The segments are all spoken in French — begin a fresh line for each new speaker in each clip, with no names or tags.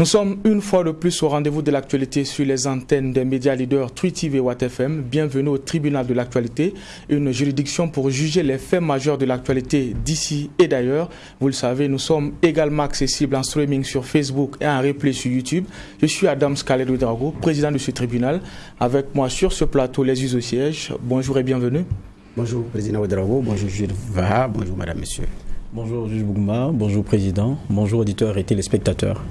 Nous sommes une fois de plus au rendez-vous de l'actualité sur les antennes des médias leaders Twi TV et WattFM. Bienvenue au tribunal de l'actualité, une juridiction pour juger les faits majeurs de l'actualité d'ici et d'ailleurs. Vous le savez, nous sommes également accessibles en streaming sur Facebook et en replay sur YouTube. Je suis Adam Scalero Drago, président de ce tribunal. Avec moi sur ce plateau, les us au siège. Bonjour et bienvenue.
Bonjour, président Ouedraogo. Bonjour, Jules Vaha. Bonjour, madame, monsieur.
Bonjour Juge Bougma, bonjour Président, bonjour auditeurs et téléspectateurs.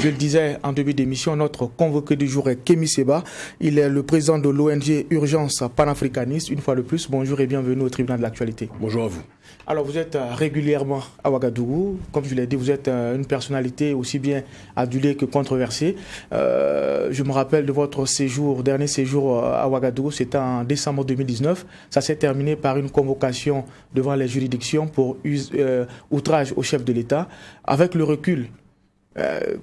Je le disais en début d'émission, notre convoqué du jour est Kémy Seba. Il est le président de l'ONG Urgence panafricaniste. Une fois de plus, bonjour et bienvenue au tribunal de l'actualité.
Bonjour à vous.
Alors vous êtes euh, régulièrement à Ouagadougou. Comme je l'ai dit, vous êtes euh, une personnalité aussi bien adulée que controversée. Euh, je me rappelle de votre séjour, dernier séjour à Ouagadougou, c'était en décembre 2019. Ça s'est terminé par une convocation devant les juridictions pour outrage au chef de l'État. Avec le recul,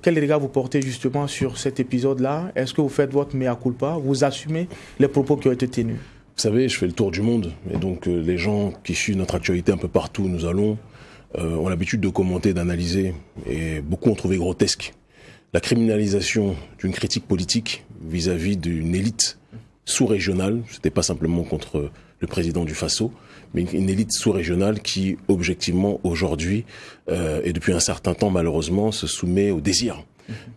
quel regard vous portez justement sur cet épisode-là? Est-ce que vous faites votre mea culpa? Vous assumez les propos qui ont été tenus?
Vous savez, je fais le tour du monde, et donc euh, les gens qui suivent notre actualité un peu partout où nous allons euh, ont l'habitude de commenter, d'analyser, et beaucoup ont trouvé grotesque la criminalisation d'une critique politique vis-à-vis d'une élite sous-régionale. C'était pas simplement contre le président du Faso, mais une élite sous-régionale qui, objectivement, aujourd'hui euh, et depuis un certain temps, malheureusement, se soumet au désir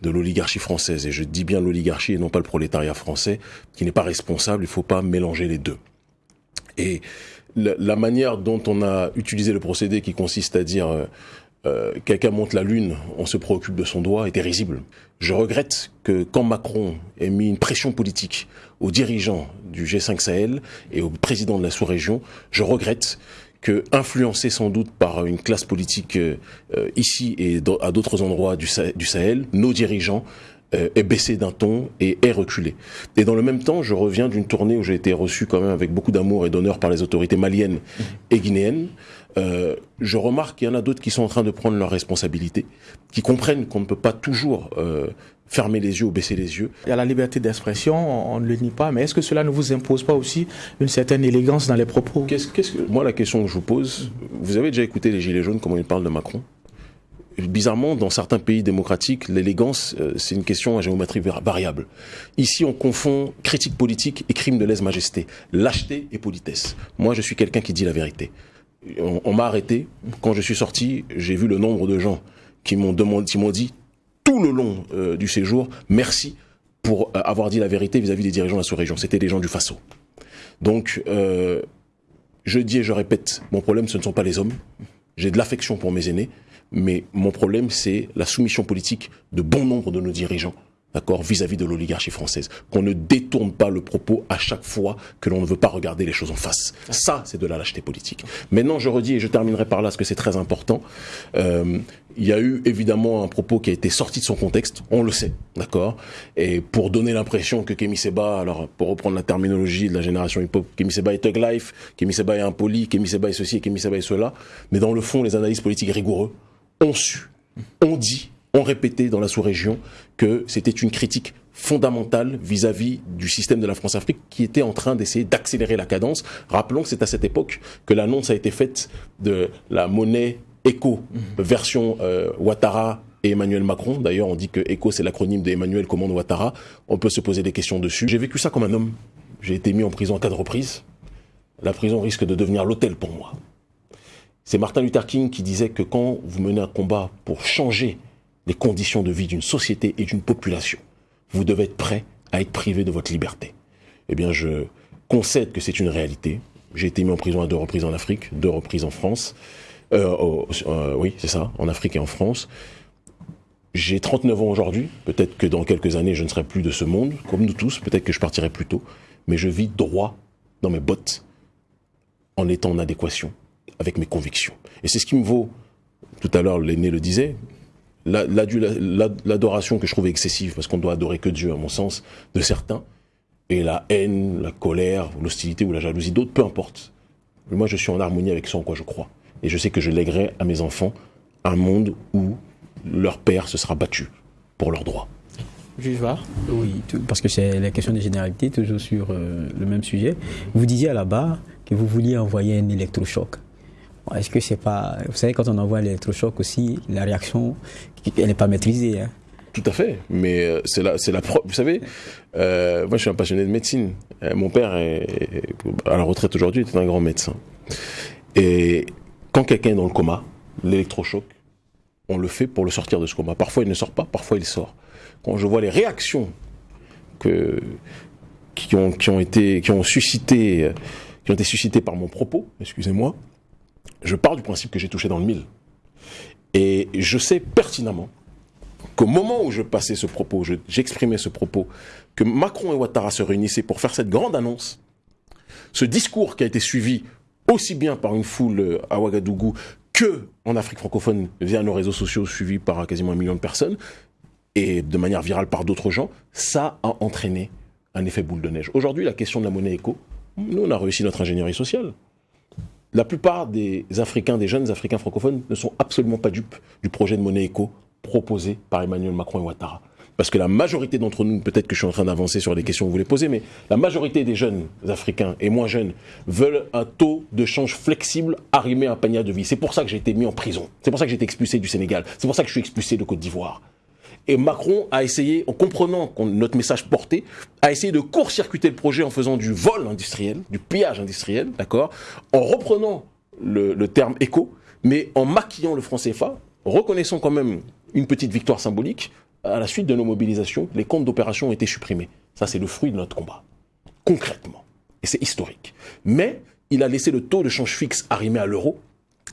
de l'oligarchie française. Et je dis bien l'oligarchie et non pas le prolétariat français, qui n'est pas responsable. Il ne faut pas mélanger les deux. Et la, manière dont on a utilisé le procédé qui consiste à dire euh, euh, quelqu'un monte la lune, on se préoccupe de son doigt, était risible. Je regrette que quand Macron ait mis une pression politique aux dirigeants du G5 Sahel et au président de la sous-région, je regrette que, influencé sans doute par une classe politique euh, euh, ici et à d'autres endroits du, Sahel, nos dirigeants euh, aient baissé d'un ton et aient reculé. Et dans le même temps, je reviens d'une tournée où j'ai été reçu quand même avec beaucoup d'amour et d'honneur par les autorités maliennes mmh. et guinéennes. Je remarque qu'il y en a d'autres qui sont en train de prendre leurs responsabilités, qui comprennent qu'on ne peut pas toujours fermer les yeux ou baisser les yeux.
Il y a la liberté d'expression, on ne le nie pas, mais est-ce que cela ne vous impose pas aussi une certaine élégance dans les propos?
Que Moi, la question que je vous pose, vous avez déjà écouté les Gilets jaunes, comment ils parlent de Macron? Bizarrement, dans certains pays démocratiques, l'élégance, euh, c'est une question à géométrie variable. Ici, on confond critique politique et crime de lèse-majesté, lâcheté et politesse. Moi, je suis quelqu'un qui dit la vérité. On, m'a arrêté. Quand je suis sorti, j'ai vu le nombre de gens qui m'ont demandé, qui m'ont dit tout le long euh, du séjour, merci pour euh, avoir dit la vérité vis-à-vis des dirigeants de la sous-région. C'était des gens du Faso. Donc, euh, je dis et je répète, mon problème, ce ne sont pas les hommes. J'ai de l'affection pour mes aînés, mais mon problème, c'est la soumission politique de bon nombre de nos dirigeants d'accord, vis-à-vis de l'oligarchie française. Qu'on ne détourne pas le propos à chaque fois que l'on ne veut pas regarder les choses en face. Ça, c'est de la lâcheté politique. Maintenant, je redis, et je terminerai par là, parce que c'est très important, euh, il y a eu évidemment un propos qui a été sorti de son contexte, on le sait, d'accord Et pour donner l'impression que Kemi Seba, alors pour reprendre la terminologie de la génération hip-hop, Kemi Seba est thug life, Kemi Seba est impoli, Kemi Seba est ceci, Kemi Seba est cela, mais dans le fond, les analyses politiques rigoureux ont su, ont dit ont répété dans la sous-région que c'était une critique fondamentale vis-à-vis du système de la France-Afrique qui était en train d'essayer d'accélérer la cadence. Rappelons que c'est à cette époque que l'annonce a été faite de la monnaie ECO, mhm. version euh, Ouattara et Emmanuel Macron. D'ailleurs, on dit que ECO, c'est l'acronyme d'Emmanuel Commande Ouattara. On peut se poser des questions dessus. J'ai vécu ça comme un homme. J'ai été mis en prison à quatre reprises. La prison risque de devenir l'hôtel pour moi. C'est Martin Luther King qui disait que quand vous menez un combat pour changer les conditions de vie d'une société et d'une population. Vous devez être prêt à être privé de votre liberté. Eh bien, je concède que c'est une réalité. J'ai été mis en prison à deux reprises en Afrique, deux reprises en France. Euh, euh, oui, c'est ça, en Afrique et en France. J'ai 39 ans aujourd'hui. Peut-être que dans quelques années, je ne serai plus de ce monde, comme nous tous. Peut-être que je partirai plus tôt. Mais je vis droit dans mes bottes, en étant en adéquation avec mes convictions. Et c'est ce qui me vaut. Tout à l'heure, l'aîné le disait, l'adoration que je trouve excessive, parce qu'on doit adorer que Dieu, à mon sens, de certains, et la haine, la colère, l'hostilité ou la jalousie d'autres, peu importe. Mais moi, je suis en harmonie avec ce en quoi je crois. Et je sais que je lèguerai à mes enfants un monde où leur père se sera battu pour leurs droits.
Juge
Oui, parce que c'est la question de généralité, toujours sur euh, le même sujet. Vous disiez à la barre que vous vouliez envoyer un électrochoc. Est-ce que c'est pas. Vous savez, quand on envoie l'électrochoc aussi, la réaction, elle n'est pas maîtrisée. Hein.
Tout à fait, mais euh, c'est la, la preuve. Vous savez, euh, moi je suis un passionné de médecine. Euh, mon père est, à la retraite aujourd'hui, était un grand médecin. Et quand quelqu'un est dans le coma, l'électrochoc, on le fait pour le sortir de ce coma. Parfois il ne sort pas, parfois il sort. Quand je vois les réactions que, qui ont, qui ont été, qui ont suscité, qui ont été suscitées par mon propos, excusez-moi, je pars du principe que j'ai touché dans le mille. Et je sais pertinemment qu'au moment où je passais ce propos, j'exprimais ce propos, que Macron et Ouattara se réunissaient pour faire cette grande annonce, ce discours qui a été suivi aussi bien par une foule euh, à Ouagadougou que en Afrique francophone via nos réseaux sociaux suivis par quasiment un million de personnes, et de manière virale par d'autres gens, ça a entraîné un effet boule de neige. Aujourd'hui, la question de la monnaie éco, nous, on a réussi notre ingénierie sociale. La plupart des Africains, des jeunes Africains francophones, ne sont absolument pas dupes du projet de monnaie éco proposé par Emmanuel Macron et Ouattara. Parce que la majorité d'entre nous, peut-être que je suis en train d'avancer sur les questions que vous voulez poser, mais la majorité des jeunes Africains et moins jeunes veulent un taux de change flexible arrimé à un panier de vie. C'est pour ça que j'ai été mis en prison. C'est pour ça que j'ai été expulsé du Sénégal. C'est pour ça que je suis expulsé de Côte d'Ivoire. Et Macron a essayé, en comprenant notre message porté, a essayé de court-circuiter le projet en faisant du vol industriel, du pillage industriel, d'accord, en reprenant le, terme éco, mais en maquillant le franc CFA, reconnaissons quand même une petite victoire symbolique. À la suite de nos mobilisations, les comptes d'opération ont été supprimés. Ça, c'est le fruit de notre combat. Concrètement. Et c'est historique. Mais il a laissé le taux de change fixe arrimer à l'euro,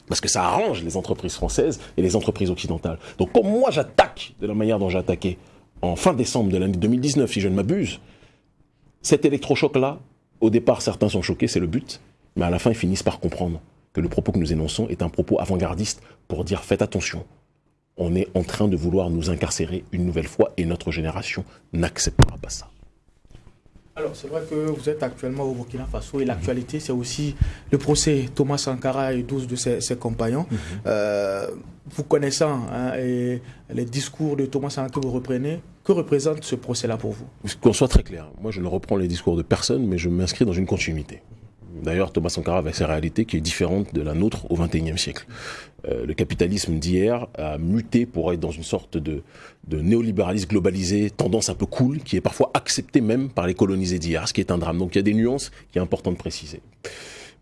parce que ça arrange les entreprises françaises et les entreprises occidentales. Donc comme moi j'attaque de la manière dont j'ai attaqué en fin décembre de l'année 2019, si je ne m'abuse, cet électrochoc-là, au départ certains sont choqués, c'est le but, mais à la fin ils finissent par comprendre que le propos que nous énonçons est un propos avant-gardiste pour dire faites attention, on est en train de vouloir nous incarcérer une nouvelle fois et notre génération n'acceptera pas ça.
Alors, c'est vrai que vous êtes actuellement au Burkina Faso et l'actualité, c'est aussi le procès Thomas Sankara et 12 de ses, compagnons. Mhm. Euh, vous connaissant hein, et les discours de Thomas Sankara que vous reprenez, que représente ce procès-là pour vous?
Qu'on soit très clair, moi je ne reprends les discours de personne, mais je m'inscris dans une continuité. D'ailleurs, Thomas Sankara avait sa réalité qui est différente de la nôtre au XXIe siècle. Euh, le capitalisme d'hier a muté pour être dans une sorte de, néolibéralisme globalisé, tendance un peu cool, qui est parfois accepté même par les colonisés d'hier, ce qui est un drame. Donc il y a des nuances qui est important de préciser.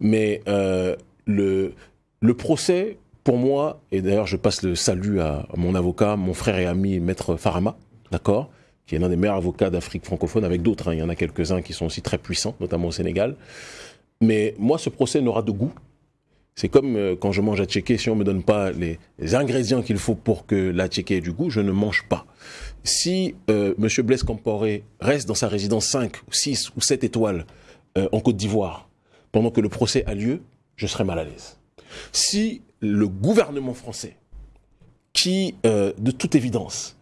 Mais euh, le, le procès, pour moi, et d'ailleurs je passe le salut à, mon avocat, mon frère et ami, maître Farama, d'accord qui est l'un des meilleurs avocats d'Afrique francophone, avec d'autres, hein. il y en a quelques-uns qui sont aussi très puissants, notamment au Sénégal. Mais moi, ce procès n'aura de goût. C'est comme euh, quand je mange à checker, si on ne me donne pas les, ingrédients qu'il faut pour que la checker ait du goût, je ne mange pas. Si euh, M. Blaise Compaoré reste dans sa résidence 5, 6 ou 7 étoiles euh, en Côte d'Ivoire pendant que le procès a lieu, je serai mal à l'aise. Si le gouvernement français, qui, de toute évidence,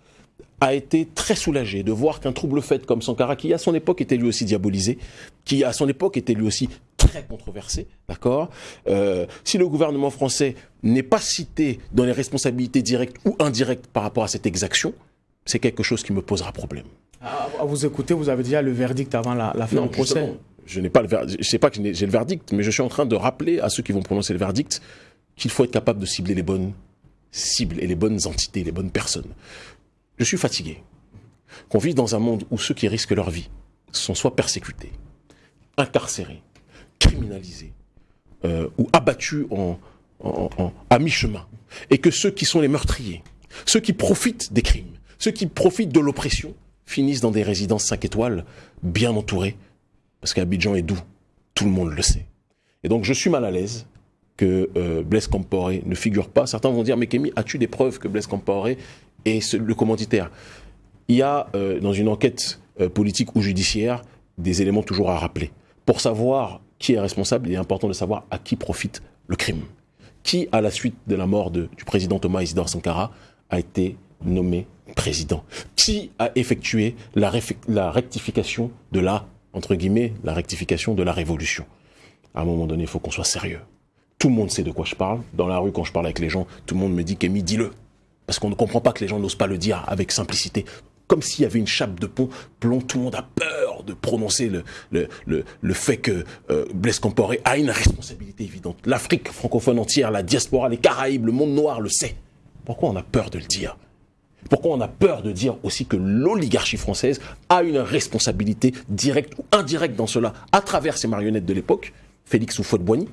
a été très soulagé de voir qu'un trouble fait comme Sankara, qui à son époque était lui aussi diabolisé, qui à son époque était lui aussi très controversé, d'accord euh, Si le gouvernement français n'est pas cité dans les responsabilités directes ou indirectes par rapport à cette exaction, c'est quelque chose qui me posera problème.
À, vous écouter, vous avez déjà le verdict avant la, fin du procès.
Je n'ai pas le verdict. Je sais pas que j'ai le verdict, mais je suis en train de rappeler à ceux qui vont prononcer le verdict qu'il faut être capable de cibler les bonnes cibles et les bonnes entités, les bonnes personnes. Je suis fatigué. Qu'on vit dans un monde où ceux qui risquent leur vie sont soit persécutés, incarcérés, criminalisés euh, ou abattus en, à mi-chemin. Et que ceux qui sont les meurtriers, ceux qui profitent des crimes, ceux qui profitent de l'oppression, finissent dans des résidences 5 étoiles, bien entourés, parce qu'Abidjan est doux, tout le monde le sait. Et donc je suis mal à l'aise que euh, Blaise Compaoré ne figure pas. Certains vont dire, mais Kémy, as-tu des preuves que Blaise Compaoré et le commanditaire? Il y a euh, dans une enquête euh, politique ou judiciaire des éléments toujours à rappeler. Pour savoir qui est responsable, il est important de savoir à qui profite le crime. Qui, à la suite de la mort du président Thomas Isidore Sankara, a été nommé président? Qui a effectué la, la rectification de la, entre guillemets, la rectification de la révolution? À un moment donné, il faut qu'on soit sérieux. Tout le monde sait de quoi je parle. Dans la rue, quand je parle avec les gens, tout le monde me dit Kémy, dis-le. Parce qu'on ne comprend pas que les gens n'osent pas le dire avec simplicité. Comme s'il y avait une chape de pont, plomb, tout le monde a peur de prononcer le, fait que euh, Blaise Compaoré a une responsabilité évidente. L'Afrique francophone entière, la diaspora, les Caraïbes, le monde noir le sait. Pourquoi on a peur de le dire? Pourquoi on a peur de dire aussi que l'oligarchie française a une responsabilité directe ou indirecte dans cela, à travers ces marionnettes de l'époque, Félix Houphouët-Boigny,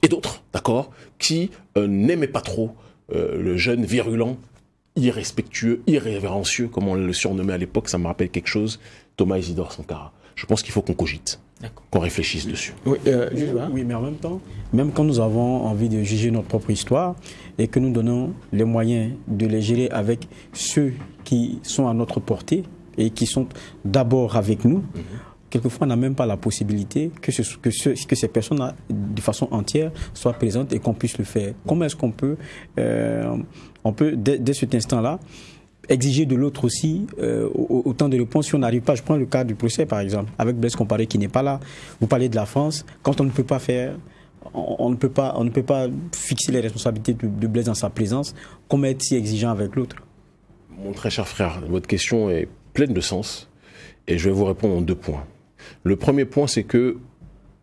et d'autres, d'accord, qui euh, n'aimaient pas trop euh, le jeune virulent, irrespectueux, irrévérencieux, comme on le surnommait à l'époque, ça me rappelle quelque chose, Thomas Isidore Sankara. Je pense qu'il faut qu'on cogite, qu'on réfléchisse dessus.
Oui, euh, oui, mais en même temps, même quand nous avons envie de juger notre propre histoire et que nous donnons les moyens de les gérer avec ceux qui sont à notre portée et qui sont d'abord avec nous, mhm quelquefois on n'a même pas la possibilité que, ce, que, que ces personnes de façon entière soient présentes et qu'on puisse le faire. Comment est-ce qu'on peut, euh, on peut dès, cet instant-là, exiger de l'autre aussi euh, autant de réponses si on n'arrive pas. Je prends le cas du procès par exemple, avec Blaise Comparé qui n'est pas là. Vous parlez de la France, quand on ne peut pas faire on, ne peut pas, fixer les responsabilités de, de Blaise dans sa présence. Comment être si exigeant avec l'autre?
Mon très cher frère, votre question est pleine de sens et je vais vous répondre en deux points. Le premier point, c'est que,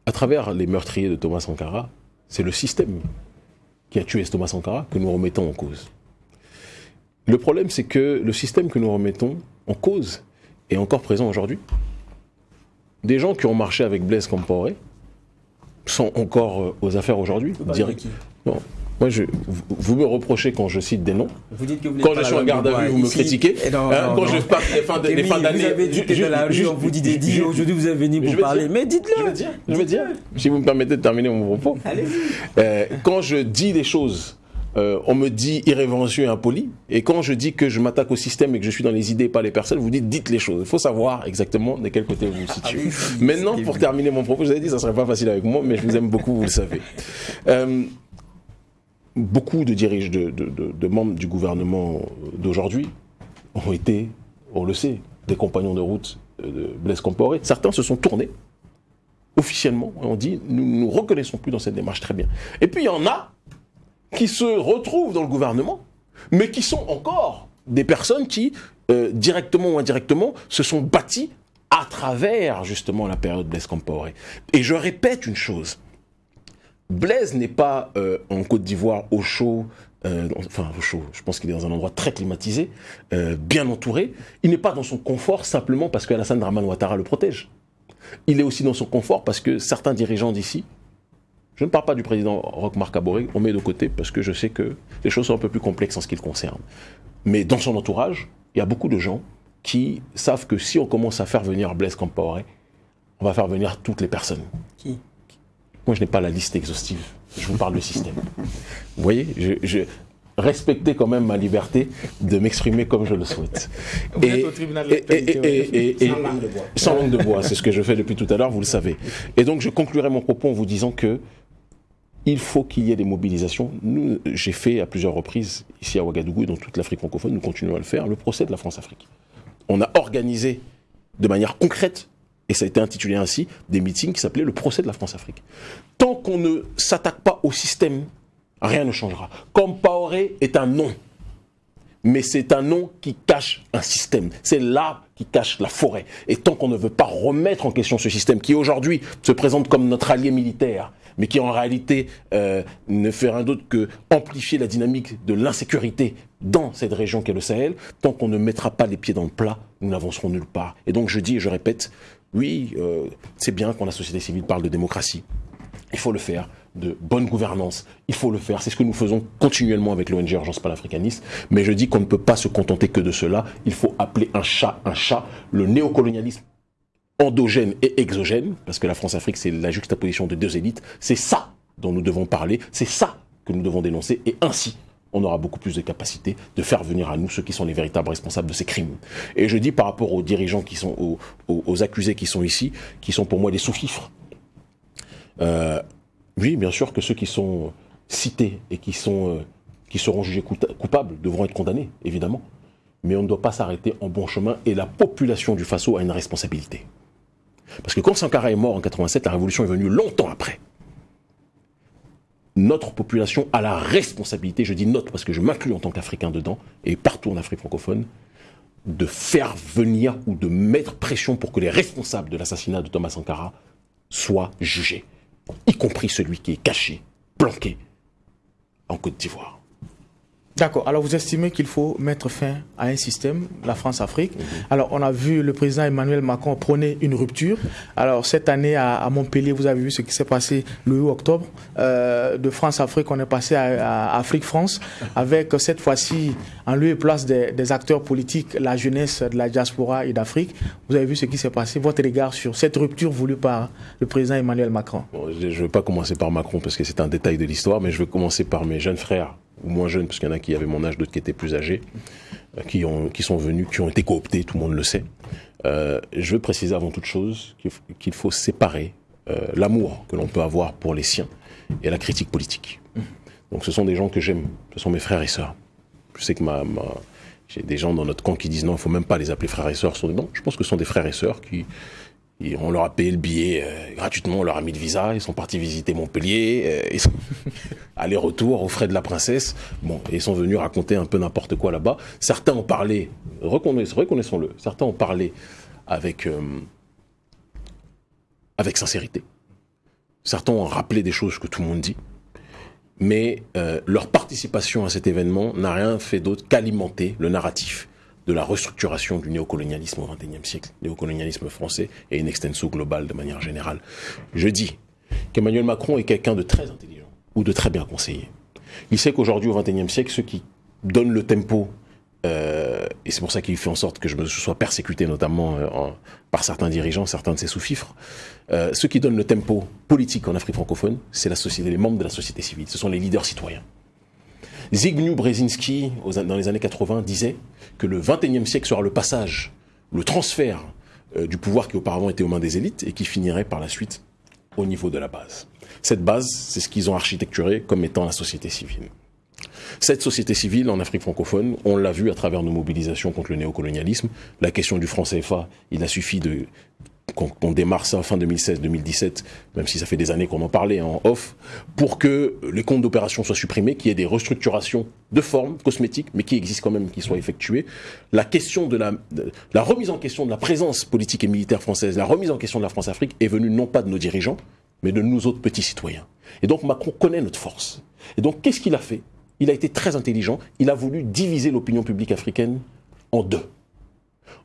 à travers les meurtriers de Thomas Sankara, c'est le système qui a tué Thomas Sankara que nous remettons en cause. Le problème, c'est que le système que nous remettons en cause est encore présent aujourd'hui. Des gens qui ont marché avec Blaise Compaoré sont encore euh, aux affaires aujourd'hui. Non, moi, je, vous me reprochez quand je cite des noms. Vous dites que vous quand je suis en garde à vue, vous me critiquez.
Non, hein, quand je passe les fins d'année. Vous avez dit que la rue, on vous dit des dits. Aujourd'hui, vous êtes venu pour parler. Mais dites-le.
Je veux dire. Je veux dire. Si vous me permettez de terminer mon propos. Allez-y. Euh, quand je dis des choses euh, on me dit irrévérencieux et impoli. Et quand je dis que je m'attaque au système et que je suis dans les idées, pas les personnes, vous dites dites les choses. Il faut savoir exactement de quel côté vous vous situez. Maintenant, pour terminer mon propos, je vous ai dit, ça serait pas facile avec moi, mais je vous aime beaucoup, vous le savez. Euh, beaucoup de dirigeants, de, membres du gouvernement d'aujourd'hui ont été, on le sait, des compagnons de route de Blaise Compaoré. Certains se sont tournés officiellement et ont dit nous ne nous reconnaissons plus dans cette démarche très bien. Et puis il y en a qui se retrouvent dans le gouvernement, mais qui sont encore des personnes qui, euh, directement ou indirectement, se sont bâties à travers justement la période Blaise Compaoré. Et je répète une chose, Blaise n'est pas euh, en Côte d'Ivoire au chaud, euh, enfin au chaud, je pense qu'il est dans un endroit très climatisé, bien entouré. Il n'est pas dans son confort simplement parce que Alassane Draman Ouattara le protège. Il est aussi dans son confort parce que certains dirigeants d'ici, je ne parle pas du président Roch Marc on met de côté parce que je sais que les choses sont un peu plus complexes en ce qui le concerne. Mais dans son entourage, il y a beaucoup de gens qui savent que si on commence à faire venir Blaise Compaoré, on va faire venir toutes les personnes.
Qui?
Moi, je n'ai pas la liste exhaustive. Je vous parle du système. Vous voyez, je, respectez quand même ma liberté de m'exprimer comme je le souhaite.
et, au tribunal
et, sans langue de bois. Sans langue de bois, c'est ce que je fais depuis tout à l'heure, vous le savez. Et donc, je conclurai mon propos en vous disant que il faut qu'il y ait des mobilisations. Nous, j'ai fait à plusieurs reprises, ici à Ouagadougou et dans toute l'Afrique francophone, nous continuons à le faire, le procès de la France-Afrique. On a organisé de manière concrète et ça a été intitulé ainsi, des meetings qui s'appelaient le procès de la France-Afrique. Tant qu'on ne s'attaque pas au système, rien ne changera. Compaoré est un nom, mais c'est un nom qui cache un système. C'est l'arbre qui cache la forêt. Et tant qu'on ne veut pas remettre en question ce système, qui aujourd'hui se présente comme notre allié militaire, mais qui en réalité euh, ne fait rien d'autre que amplifier la dynamique de l'insécurité dans cette région qu'est le Sahel, tant qu'on ne mettra pas les pieds dans le plat, nous n'avancerons nulle part. Et donc je dis et je répète, oui, euh, c'est bien quand la société civile parle de démocratie. Il faut le faire, de bonne gouvernance. Il faut le faire. C'est ce que nous faisons continuellement avec l'ONG Urgence panafricaniste. Mais je dis qu'on ne peut pas se contenter que de cela. Il faut appeler un chat un chat. Le néocolonialisme endogène et exogène, parce que la France-Afrique, c'est la juxtaposition de deux élites. C'est ça dont nous devons parler. C'est ça que nous devons dénoncer. Et ainsi, on aura beaucoup plus de capacité de faire venir à nous ceux qui sont les véritables responsables de ces crimes. Et je dis par rapport aux dirigeants qui sont, aux, accusés qui sont ici, qui sont pour moi des sous-fifres. Euh, oui, bien sûr que ceux qui sont cités et qui, sont, euh, qui seront jugés coupables devront être condamnés, évidemment. Mais on ne doit pas s'arrêter en bon chemin et la population du Faso a une responsabilité. Parce que quand Sankara est mort en 87, la révolution est venue longtemps après notre population a la responsabilité, je dis notre parce que je m'inclus en tant qu'Africain dedans, et partout en Afrique francophone, de faire venir ou de mettre pression pour que les responsables de l'assassinat de Thomas Sankara soient jugés, y compris celui qui est caché, planqué en Côte d'Ivoire.
D'accord. Alors vous estimez qu'il faut mettre fin à un système, la France-Afrique? Mhm. Alors on a vu le président Emmanuel Macron prôner une rupture. Alors cette année à, Montpellier, vous avez vu ce qui s'est passé le 8 octobre. Euh, de France-Afrique, on est passé à, Afrique-France avec cette fois-ci en lieu et place des, acteurs politiques, la jeunesse de la diaspora et d'Afrique. Vous avez vu ce qui s'est passé. Votre regard sur cette rupture voulue par le président Emmanuel Macron?
Je ne vais pas commencer par Macron parce que c'est un détail de l'histoire, mais je vais commencer par mes jeunes frères ou moins jeunes, parce qu'il y en a qui avaient mon âge, d'autres qui étaient plus âgés, euh, qui, ont, qui sont venus, qui ont été cooptés, tout le monde le sait. Euh, je veux préciser avant toute chose qu'il faut séparer euh, l'amour que l'on peut avoir pour les siens et la critique politique. Donc ce sont des gens que j'aime, ce sont mes frères et sœurs. Je sais que j'ai des gens dans notre camp qui disent non, il faut même pas les appeler frères et sœurs. Non, je pense que ce sont des frères et sœurs qui, on leur a payé le billet euh, gratuitement, on leur a mis le visa, ils sont partis visiter Montpellier, euh, sont aller-retour aux frais de la princesse. Bon, ils sont venus raconter un peu n'importe quoi là-bas. Certains ont parlé, reconnaissons-le, certains ont parlé avec euh, avec sincérité. Certains ont rappelé des choses que tout le monde dit, mais leur participation à cet événement n'a rien fait d'autre qu'alimenter le narratif de la restructuration du néocolonialisme au XXIe siècle, néocolonialisme français et une extenso globale de manière générale. Je dis qu'Emmanuel Macron est quelqu'un de très intelligent ou de très bien conseillé. Il sait qu'aujourd'hui, au XXIe siècle, ceux qui donnent le tempo, euh, et c'est pour ça qu'il fait en sorte que je me sois persécuté notamment euh, par certains dirigeants, certains de ses sous-fifres, euh, ceux qui donnent le tempo politique en Afrique francophone, c'est les membres de la société civile, ce sont les leaders citoyens. Zygmunt Brzezinski, dans les années 80, disait que le 21e siècle sera le passage, le transfert euh, du pouvoir qui auparavant était aux mains des élites et qui finirait par la suite au niveau de la base. Cette base, c'est ce qu'ils ont architecturé comme étant la société civile. Cette société civile en Afrique francophone, on l'a vu à travers nos mobilisations contre le néocolonialisme. La question du franc CFA, il a suffi de qu'on démarre ça fin 2016-2017, même si ça fait des années qu'on en parlait en off, pour que les comptes d'opération soient supprimés, qu'il y ait des restructurations de forme cosmétiques, mais qui existent quand même, qui soient effectuées. La question de la, la remise en question de la présence politique et militaire française, la remise en question de la France-Afrique est venue non pas de nos dirigeants, mais de nous autres petits citoyens. Et donc Macron connaît notre force. Et donc qu'est-ce qu'il a fait? Il a été très intelligent, il a voulu diviser l'opinion publique africaine en deux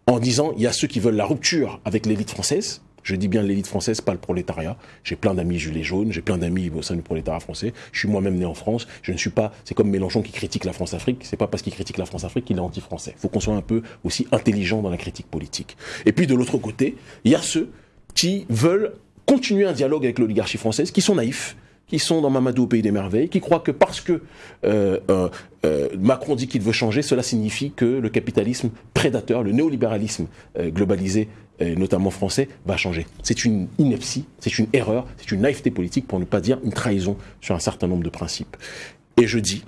en disant il y a ceux qui veulent la rupture avec l'élite française. Je dis bien l'élite française, pas le prolétariat. J'ai plein d'amis gilets jaunes, j'ai plein d'amis au sein du prolétariat français. Je suis moi-même né en France. Je ne suis pas. C'est comme Mélenchon qui critique la France-Afrique. C'est pas parce qu'il critique la France-Afrique qu'il est anti-français. Il faut qu'on soit un peu aussi intelligent dans la critique politique. Et puis de l'autre côté, il y a ceux qui veulent continuer un dialogue avec l'oligarchie française, qui sont naïfs, qui sont dans Mamadou au pays des merveilles, qui croient que parce que euh, euh, euh, Macron dit qu'il veut changer, cela signifie que le capitalisme prédateur, le néolibéralisme globalisé, notamment français, va changer. C'est une ineptie, c'est une erreur, c'est une naïveté politique, pour ne pas dire une trahison sur un certain nombre de principes. Et je dis,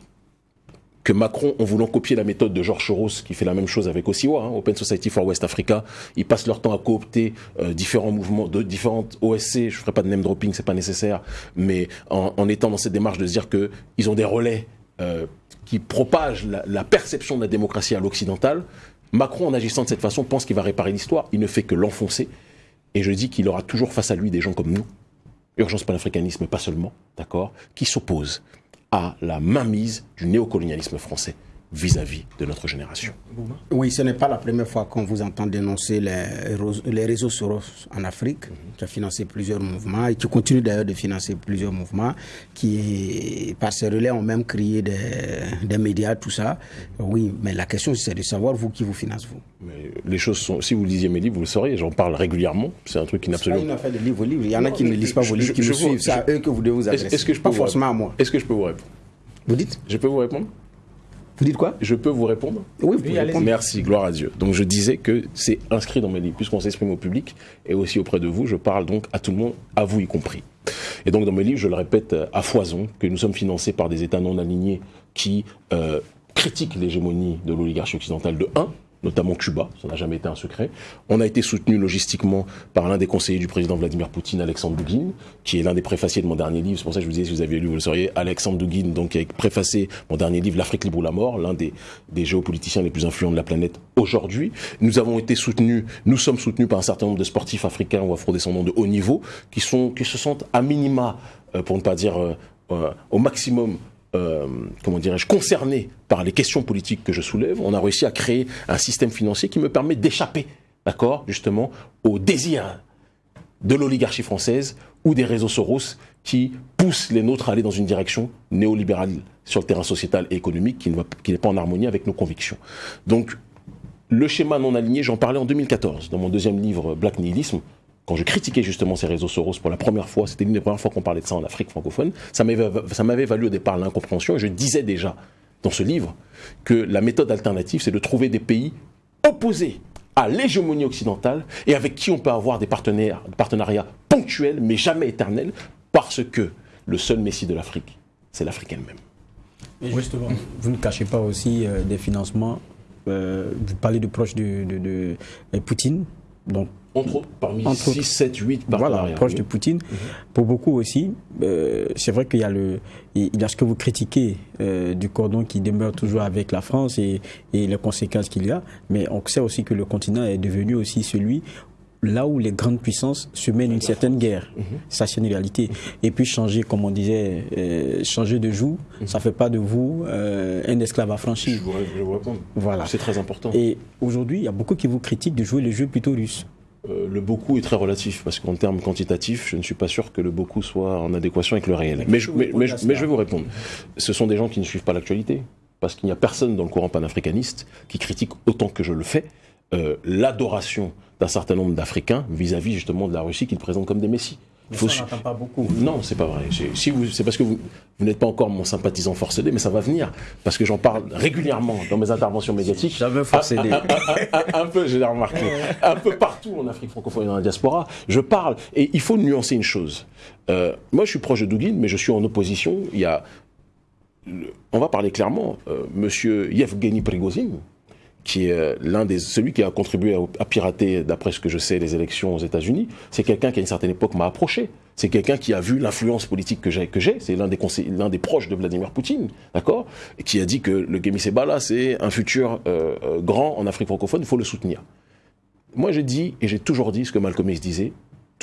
que Macron, en voulant copier la méthode de Georges Soros, qui fait la même chose avec OSIWA, hein, Open Society for West Africa, ils passent leur temps à coopter euh, différents mouvements, de différentes OSC, je ferai pas de name dropping, c'est pas nécessaire, mais en, étant dans cette démarche de se dire que ils ont des relais euh, qui propagent la, la, perception de la démocratie à l'occidental, Macron, en agissant de cette façon, pense qu'il va réparer l'histoire, il ne fait que l'enfoncer, et je dis qu'il aura toujours face à lui des gens comme nous, urgence panafricanisme pas seulement, d'accord, qui s'opposent à la mainmise du néocolonialisme français vis-à-vis de notre génération.
Oui, ce n'est pas la première fois qu'on vous entend dénoncer les, les réseaux Soros en Afrique, qui a financé plusieurs mouvements et qui continue d'ailleurs de financer plusieurs mouvements, qui, par ces relais, ont même créé des, des médias, tout ça. Oui, mais la question, c'est de savoir, vous, qui vous finance, vous.
Mais les choses sont. Si vous lisiez mes livres, vous le sauriez, j'en parle régulièrement. C'est un truc qui n'a absolument.
pas une affaire de livres. Il y en a qui ne lisent pas vos livres, qui je, me suivent. C'est à eux que vous devez vous adresser.
Est-ce que je peux pas forcément à moi. Est-ce que je peux vous répondre?
Vous dites?
Je peux vous répondre?
Vous dites quoi?
Je peux vous répondre?
Oui, vous pouvez répondre.
Merci, gloire à Dieu. Donc je disais que c'est inscrit dans mes livres, puisqu'on s'exprime au public et aussi auprès de vous, je parle donc à tout le monde, à vous y compris. Et donc dans mes livres, je le répète euh, à foison, que nous sommes financés par des États non alignés qui euh, critiquent l'hégémonie de l'oligarchie occidentale de 1, notamment Cuba, ça n'a jamais été un secret. On a été soutenu logistiquement par l'un des conseillers du président Vladimir Poutine, Alexandre Douguin, qui est l'un des préfaciers de mon dernier livre. C'est pour ça que je vous disais, si vous aviez lu, vous le sauriez, Alexandre Douguin, donc qui a préfacé mon dernier livre, L'Afrique libre ou la mort, l'un des, des géopoliticiens les plus influents de la planète aujourd'hui. Nous avons été soutenus, nous sommes soutenus par un certain nombre de sportifs africains ou afrodescendants de haut niveau, qui sont, qui se sentent à minima, euh, pour ne pas dire euh, euh, au maximum, euh, comment dirais-je, concerné par les questions politiques que je soulève, on a réussi à créer un système financier qui me permet d'échapper, d'accord, justement, au désir de l'oligarchie française ou des réseaux Soros qui poussent les nôtres à aller dans une direction néolibérale sur le terrain sociétal et économique qui n'est pas en harmonie avec nos convictions. Donc, le schéma non aligné, j'en parlais en 2014 dans mon deuxième livre Black Nihilisme, quand je critiquais justement ces réseaux Soros pour la première fois, c'était l'une des premières fois qu'on parlait de ça en Afrique francophone, ça m'avait valu au départ l'incompréhension et je disais déjà dans ce livre que la méthode alternative, c'est de trouver des pays opposés à l'hégémonie occidentale et avec qui on peut avoir des partenariats ponctuels mais jamais éternels parce que le seul messie de l'Afrique, c'est l'Afrique elle-même.
justement, vous ne cachez pas aussi euh, des financements, euh, vous parlez de proches de, de Poutine, donc
entre autres, parmi 6, 7, 8
Voilà, proche de Poutine. Mhm. Pour beaucoup aussi, euh, c'est vrai qu'il y, a le, il y a ce que vous critiquez euh, du cordon qui demeure toujours avec la France et, et les conséquences qu'il y a, mais on sait aussi que le continent est devenu aussi celui là où les grandes puissances se mènent une certaine guerre. Mhm. Ça, c'est une réalité. Et puis changer, comme on disait, euh, changer de mhm. ça ne fait pas de vous un esclave affranchi.
Je vous, je vous réponds.
Voilà.
C'est très important.
Et aujourd'hui, il y a beaucoup qui vous critiquent de jouer le jeu plutôt russe.
Euh, le beaucoup est très relatif parce qu'en termes quantitatifs, je ne suis pas sûr que le beaucoup soit en adéquation avec le réel. Mais je, vais vous répondre. Ce sont des gens qui ne suivent pas l'actualité parce qu'il n'y a personne dans le courant panafricaniste qui critique autant que je le fais euh, l'adoration d'un certain nombre d'Africains vis-à-vis justement de la Russie qu'ils présentent comme des messies.
Mais faut... ça pas beaucoup.
Non, c'est pas vrai. Si vous, c'est parce que vous, vous n'êtes pas encore mon sympathisant forcé mais ça va venir parce que j'en parle régulièrement dans mes interventions médiatiques.
Jamais forcé
un, un, peu, j'ai remarqué, un peu partout en Afrique francophone et dans la diaspora. Je parle et il faut nuancer une chose. Euh, moi, je suis proche de Douguin, mais je suis en opposition. Il y a, on va parler clairement, euh, Monsieur Yevgeny Prigozhin, qui est euh, l'un des celui qui a contribué à, pirater, d'après ce que je sais, les élections aux États-Unis. C'est quelqu'un qui à une certaine époque m'a approché. C'est quelqu'un qui a vu l'influence politique que j'ai. C'est l'un des l'un des proches de Vladimir Poutine, d'accord, et qui a dit que le Gemi Sebala c'est un futur euh, euh, grand en Afrique francophone. Il faut le soutenir. Moi, j'ai dit et j'ai toujours dit ce que Malcolm X disait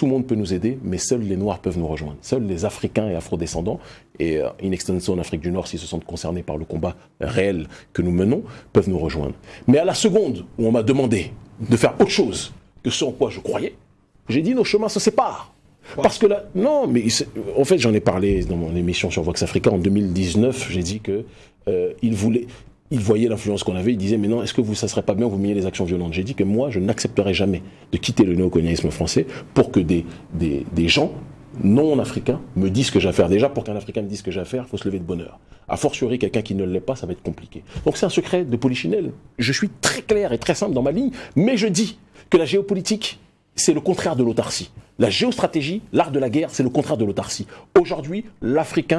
tout le monde peut nous aider, mais seuls les Noirs peuvent nous rejoindre. Seuls les Africains et Afro-descendants, et euh, in extenso en Afrique du Nord, s'ils se sentent concernés par le combat réel que nous menons, peuvent nous rejoindre. Mais à la seconde où on m'a demandé de faire autre chose que ce en quoi je croyais, j'ai dit nos chemins se séparent. Parce que là, non, mais en fait, j'en ai parlé dans mon émission sur Vox Africa en 2019. J'ai dit que euh, il voulait, il voyait l'influence qu'on avait, il disait mais non, est-ce que vous, ça serait pas bien vous meniez les actions violentes? J'ai dit que moi, je n'accepterai jamais de quitter le néocolonialisme français pour que des, des, des gens non africains me disent ce que j'ai à faire. Déjà, pour qu'un Africain me dise ce que j'ai à faire, il faut se lever de bonheur. A fortiori, quelqu'un qui ne l'est pas, ça va être compliqué. Donc c'est un secret de Polichinelle. Je suis très clair et très simple dans ma ligne, mais je dis que la géopolitique, c'est le contraire de l'autarcie. La géostratégie, l'art de la guerre, c'est le contraire de l'autarcie. Aujourd'hui, l'Afrique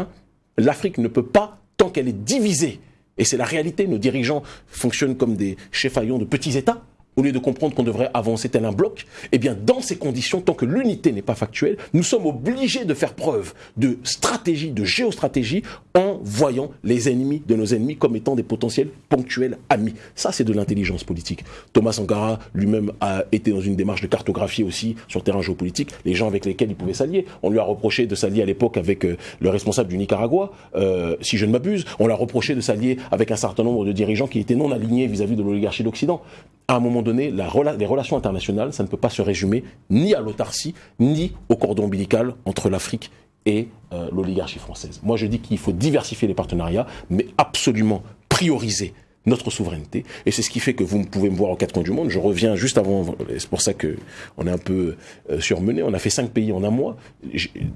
ne peut pas, tant qu'elle est divisée et c'est la réalité, nos dirigeants fonctionnent comme des chefs de petits États au lieu de comprendre qu'on devrait avancer tel un bloc, eh bien, dans ces conditions, tant que l'unité n'est pas factuelle, nous sommes obligés de faire preuve de stratégie, de géostratégie, en voyant les ennemis de nos ennemis comme étant des potentiels ponctuels amis. Ça, c'est de l'intelligence politique. Thomas Sankara lui-même a été dans une démarche de cartographie aussi sur le terrain géopolitique, les gens avec lesquels il pouvait s'allier. On lui a reproché de s'allier à l'époque avec euh, le responsable du Nicaragua, euh, si je ne m'abuse. On lui a reproché de s'allier avec un certain nombre de dirigeants qui étaient non alignés vis-à-vis -vis de l'oligarchie d'Occident. À un moment donné, les relations internationales, ça ne peut pas se résumer ni à l'autarcie, ni au cordon ombilical entre l'Afrique et euh, l'oligarchie française. Moi, je dis qu'il faut diversifier les partenariats, mais absolument prioriser notre souveraineté. Et c'est ce qui fait que vous pouvez me voir aux quatre coins du monde. Je reviens juste avant, c'est pour ça que on est un peu euh, surmené. On a fait cinq pays en un mois,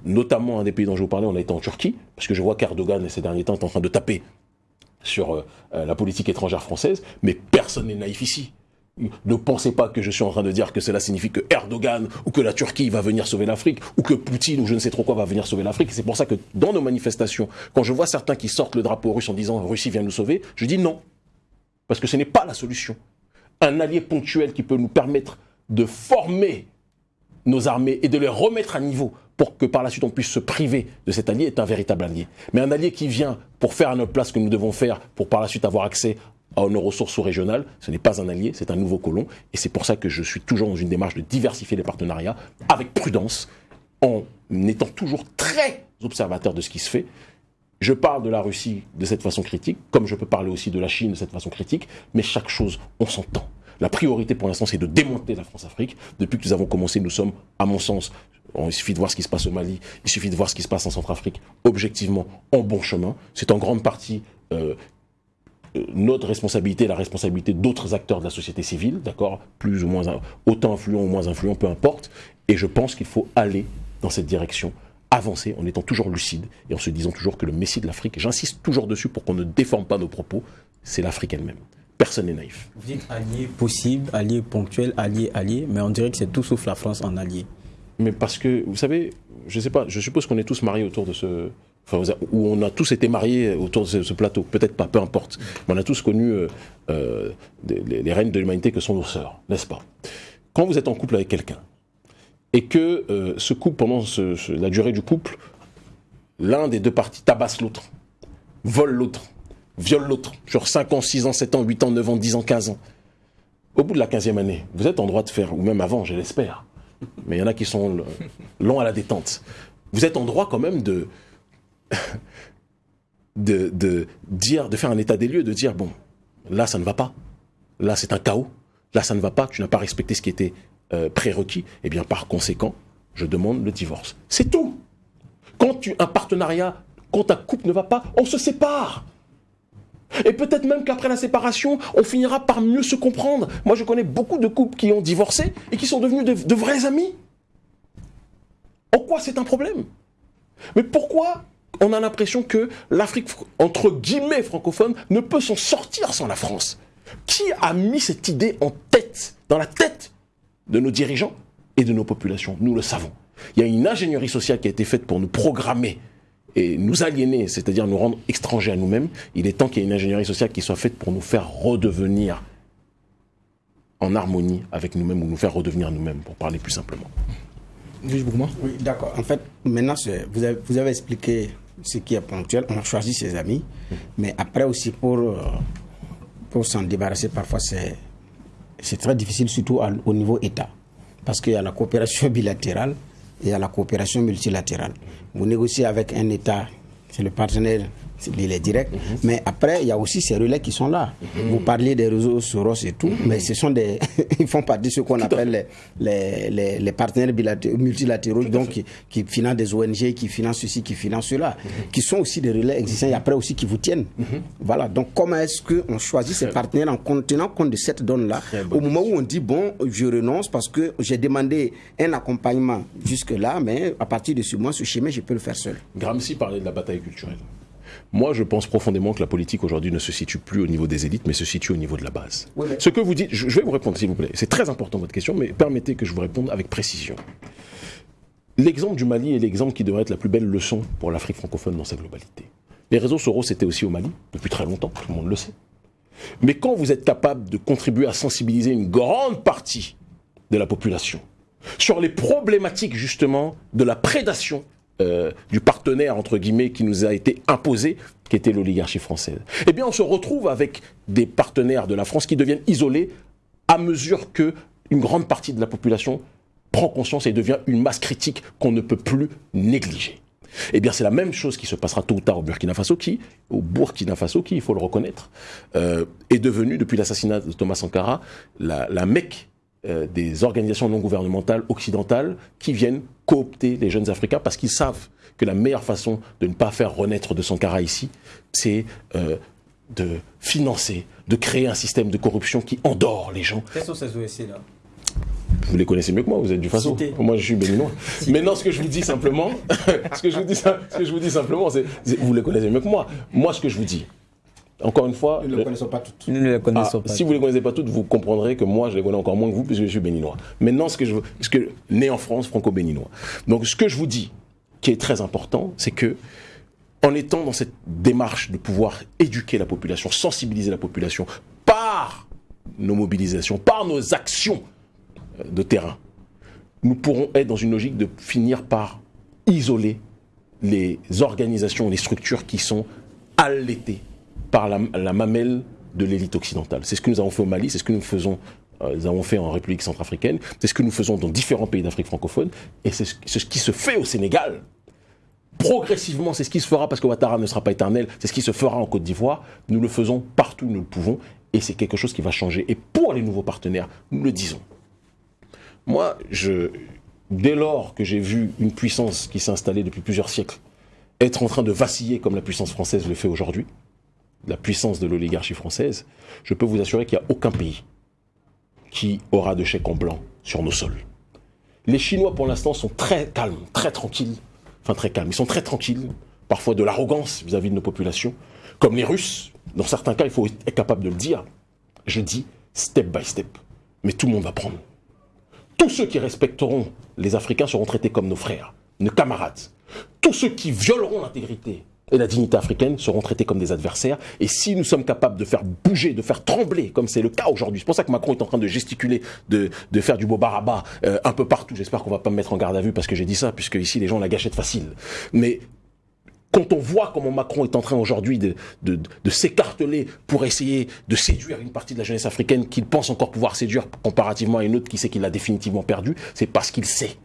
notamment un des pays dont je vous parlais, on a été en Turquie, parce que je vois qu'Erdogan, ces derniers temps, est en train de taper sur euh, la politique étrangère française, mais personne n'est naïf ici. Ne pensez pas que je suis en train de dire que cela signifie que Erdogan ou que la Turquie va venir sauver l'Afrique ou que Poutine ou je ne sais trop quoi va venir sauver l'Afrique. C'est pour ça que dans nos manifestations, quand je vois certains qui sortent le drapeau russe en disant Russie vient nous sauver, je dis non. Parce que ce n'est pas la solution. Un allié ponctuel qui peut nous permettre de former nos armées et de les remettre à niveau pour que par la suite on puisse se priver de cet allié est un véritable allié. Mais un allié qui vient pour faire à notre place ce que nous devons faire pour par la suite avoir accès à nos ressources sous-régionales, ce n'est pas un allié, c'est un nouveau colon. Et c'est pour ça que je suis toujours dans une démarche de diversifier les partenariats avec prudence, en étant toujours très observateur de ce qui se fait. Je parle de la Russie de cette façon critique, comme je peux parler aussi de la Chine de cette façon critique, mais chaque chose, on s'entend. La priorité pour l'instant, c'est de démonter la France-Afrique. Depuis que nous avons commencé, nous sommes, à mon sens, il suffit de voir ce qui se passe au Mali, il suffit de voir ce qui se passe en Centrafrique, objectivement, en bon chemin. C'est en grande partie euh, notre responsabilité, la responsabilité d'autres acteurs de la société civile, d'accord Plus ou moins, autant influents ou moins influents, peu importe. Et je pense qu'il faut aller dans cette direction avancer en étant toujours lucide et en se disant toujours que le Messie de l'Afrique, j'insiste toujours dessus pour qu'on ne déforme pas nos propos, c'est l'Afrique elle-même. Personne n'est naïf.
Vous dites allié possible, allié ponctuel, allié, allié, mais on dirait que c'est tout sauf la France en allié.
Mais parce que, vous savez, je sais pas, je suppose qu'on est tous mariés autour de ce. Où on a tous été mariés autour de ce, plateau. Peut-être pas, peu importe. Mais on a tous connu euh, euh, les, les reines de l'humanité que sont nos sœurs, n'est-ce pas? Quand vous êtes en couple avec quelqu'un, et que euh, ce couple, pendant la durée du couple, l'un des deux parties tabasse l'autre, vole l'autre, viole l'autre, sur 5 ans, 6 ans, 7 ans, 8 ans, 9 ans, 10 ans, 15 ans. Au bout de la 15e année, vous êtes en droit de faire, ou même avant, je l'espère, mais il y en a qui sont longs à la détente, vous êtes en droit quand même de, de, de, dire, de faire un état des lieux, de dire, bon, là ça ne va pas, là c'est un chaos, là ça ne va pas, tu n'as pas respecté ce qui était euh, prérequis, et eh bien par conséquent, je demande le divorce. C'est tout. Quand tu un partenariat, quand ta couple ne va pas, on se sépare. Et peut-être même qu'après la séparation, on finira par mieux se comprendre. Moi, je connais beaucoup de couples qui ont divorcé et qui sont devenus de, vrais amis. En quoi c'est un problème? Mais pourquoi on a l'impression que l'Afrique, entre guillemets francophone, ne peut s'en sortir sans la France Qui a mis cette idée en tête, dans la tête de nos dirigeants et de nos populations? Nous le savons. Il y a une ingénierie sociale qui a été faite pour nous programmer et nous aliéner, c'est-à-dire nous rendre étrangers à nous-mêmes. Il est temps qu'il y ait une ingénierie sociale qui soit faite pour nous faire redevenir en harmonie avec nous-mêmes ou nous faire redevenir nous-mêmes, pour parler plus simplement.
Oui, d'accord. En fait, maintenant, vous avez, vous avez expliqué ce qui est ponctuel. On a choisi ses amis. Mais après aussi, pour, euh, pour s'en débarrasser, parfois, c'est très difficile, surtout au niveau État. Parce qu'il y a la coopération bilatérale et il y a la coopération multilatérale. Vous négociez avec un État, c'est le partenaire il est direct. Mhm. Mais après, il y a aussi ces relais qui sont là. Mhm. Vous parliez des réseaux Soros et tout, mhm. mais ce sont des. ils font partie de ce qu'on appelle les, les, les, partenaires multilatéraux, donc qui, financent des ONG, qui financent ceci, qui financent cela, qui sont aussi des relais existants et après aussi qui vous tiennent. Voilà. Donc, comment est-ce qu'on choisit ces partenaires en tenant compte de cette donne-là Au moment où on dit, bon, je renonce parce que j'ai demandé un accompagnement jusque-là, mais à partir de ce mois, ce schéma, je peux le faire seul.
Gramsci parlait de la bataille culturelle. Moi, je pense profondément que la politique aujourd'hui ne se situe plus au niveau des élites, mais se situe au niveau de la base. Ce que vous dites, je vais vous répondre s'il vous plaît. C'est très important votre question, mais permettez que je vous réponde avec précision. L'exemple du Mali est l'exemple qui devrait être la plus belle leçon pour l'Afrique francophone dans sa globalité. Les réseaux Soros étaient aussi au Mali, depuis très longtemps, tout le monde le sait. Mais quand vous êtes capable de contribuer à sensibiliser une grande partie de la population sur les problématiques justement de la prédation euh, du partenaire, entre guillemets, qui nous a été imposé, qui était l'oligarchie française. Eh bien, on se retrouve avec des partenaires de la France qui deviennent isolés à mesure que une grande partie de la population prend conscience et devient une masse critique qu'on ne peut plus négliger. Eh bien, c'est la même chose qui se passera tôt ou tard au Burkina Faso, qui, au Burkina Faso, qui, il faut le reconnaître, euh, est devenu, depuis l'assassinat de Thomas Sankara, la, la Mecque euh, des organisations non gouvernementales occidentales qui viennent coopter les jeunes Africains parce qu'ils savent que la meilleure façon de ne pas faire renaître de Sankara ici, c'est euh, de financer, de créer un système de corruption qui endort les gens.
Quelles sont ces OSC-là
vous les connaissez mieux que moi, vous êtes du Faso. Moi, je suis béninois. Mais non, ce que je vous dis simplement, ce que je vous dis, ce que je vous dis simplement, c'est, vous les connaissez mieux que moi. Moi, ce que je vous dis, encore une fois,
nous ne les connaissons pas toutes.
Nous ne les connaissons
ah, Si vous ne les connaissez pas toutes, vous comprendrez que moi, je les connais encore moins que vous, puisque je suis béninois. Maintenant, ce que je veux, ce que, né en France, franco-béninois. Donc, ce que je vous dis, qui est très important, c'est que, en étant dans cette démarche de pouvoir éduquer la population, sensibiliser la population par nos mobilisations, par nos actions euh, de terrain, nous pourrons être dans une logique de finir par isoler les organisations, les structures qui sont allaitées par la, mamelle de l'élite occidentale. C'est ce que nous avons fait au Mali, c'est ce que nous faisons euh, avons fait en République centrafricaine, c'est ce que nous faisons dans différents pays d'Afrique francophone, et c'est ce, qui se fait au Sénégal progressivement, c'est ce qui se fera parce que Ouattara ne sera pas éternel, c'est ce qui se fera en Côte d'Ivoire. Nous le faisons partout où nous le pouvons et c'est quelque chose qui va changer. Et pour les nouveaux partenaires, nous le disons. Moi, dès lors que j'ai vu une puissance qui s'est installée depuis plusieurs siècles être en train de vaciller comme la puissance française le fait aujourd'hui, la puissance de l'oligarchie française, je peux vous assurer qu'il n'y a aucun pays qui aura de chèque en blanc sur nos sols. Les Chinois, pour l'instant, sont très calmes, très tranquilles. Enfin, très calmes. Ils sont très tranquilles. Parfois de l'arrogance vis-à-vis de nos populations. Comme les Russes. Dans certains cas, il faut être capable de le dire. Je dis step by step. Mais tout le monde va prendre. Tous ceux qui respecteront les Africains seront traités comme nos frères, nos camarades. Tous ceux qui violeront l'intégrité et la dignité africaine seront traités comme des adversaires. Et si nous sommes capables de faire bouger, de faire trembler, comme c'est le cas aujourd'hui, c'est pour ça que Macron est en train de gesticuler, de, de faire du beau baraba euh, un peu partout. J'espère qu'on va pas me mettre en garde à vue parce que j'ai dit ça, puisque ici les gens ont la gâchette facile. Mais quand on voit comment Macron est en train aujourd'hui de, de, de s'écarteler pour essayer de séduire une partie de la jeunesse africaine qu'il pense encore pouvoir séduire comparativement à une autre qui sait qu'il l'a définitivement perdu, c'est parce qu'il sait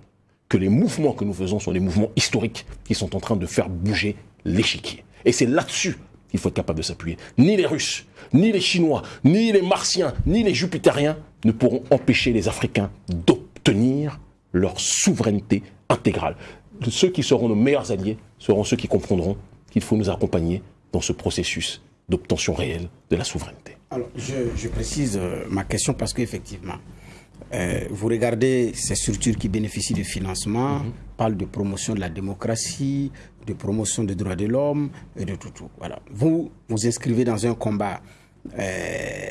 que les mouvements que nous faisons sont des mouvements historiques qui sont en train de faire bouger l'échiquier. Et c'est là-dessus qu'il faut être capable de s'appuyer. Ni les Russes, ni les Chinois, ni les Martiens, ni les Jupitériens ne pourront empêcher les Africains d'obtenir leur souveraineté intégrale. Ceux qui seront nos meilleurs alliés seront ceux qui comprendront qu'il faut nous accompagner dans ce processus d'obtention réelle de la souveraineté.
Alors, je, précise euh, ma question parce qu'effectivement, euh, vous regardez ces structures qui bénéficient de financement, mhm. parlent de promotion de la démocratie, de promotion des droits de l'homme et de tout, tout. Voilà. Vous vous inscrivez dans un combat euh,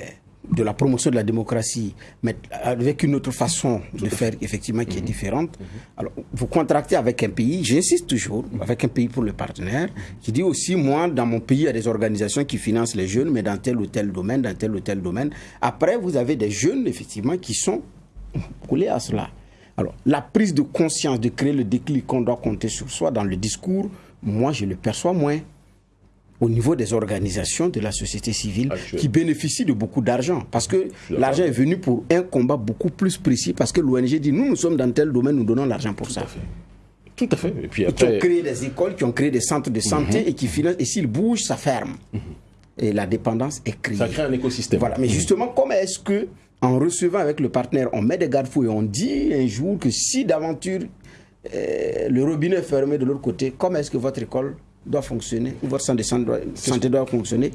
de la promotion de la démocratie, mais avec une autre façon de faire, effectivement, qui est mhm. différente. Mhm. Alors, vous contractez avec un pays, j'insiste toujours, avec un pays pour le partenaire, qui dit aussi, moi, dans mon pays, il y a des organisations qui financent les jeunes, mais dans tel ou tel domaine, dans tel ou tel domaine. Après, vous avez des jeunes, effectivement, qui sont coulé à cela. Alors, la prise de conscience de créer le déclic qu'on doit compter sur soi dans le discours, moi, je le perçois moins au niveau des organisations de la société civile qui bénéficient de beaucoup d'argent. Parce que l'argent est venu pour un combat beaucoup plus précis, parce que l'ONG dit, nous, nous sommes dans tel domaine, nous donnons l'argent pour ça.
Tout à fait. Et
puis Qui ont créé des écoles, qui ont créé des centres de santé mhm. et qui financent. Et s'ils bougent, ça ferme. Mhm. Et la dépendance est créée.
Ça crée un écosystème.
Voilà. Mais mhm. justement, comment est-ce que en recevant avec le partenaire, on met des garde-fous et on dit un jour que si d'aventure euh, le robinet est fermé de l'autre côté, comment est-ce que votre école doit fonctionner, ou votre centre de santé doit, fonctionner?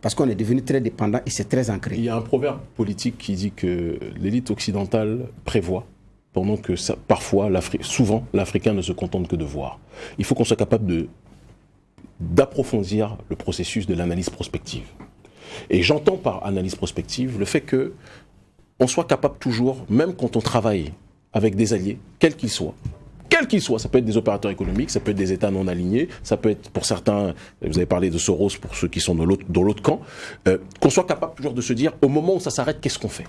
Parce qu'on est devenu très dépendant et c'est très ancré.
Il y a un proverbe politique qui dit que l'élite occidentale prévoit, pendant que ça, parfois, souvent, l'Africain ne se contente que de voir. Il faut qu'on soit capable d'approfondir le processus de l'analyse prospective. Et j'entends par analyse prospective le fait que on soit capable toujours, même quand on travaille avec des alliés, quels qu'ils soient, quels qu'ils soient, ça peut être des opérateurs économiques, ça peut être des États non alignés, ça peut être pour certains, vous avez parlé de Soros pour ceux qui sont dans l'autre camp, euh, qu'on soit capable toujours de se dire, au moment où ça s'arrête, qu'est-ce qu'on fait?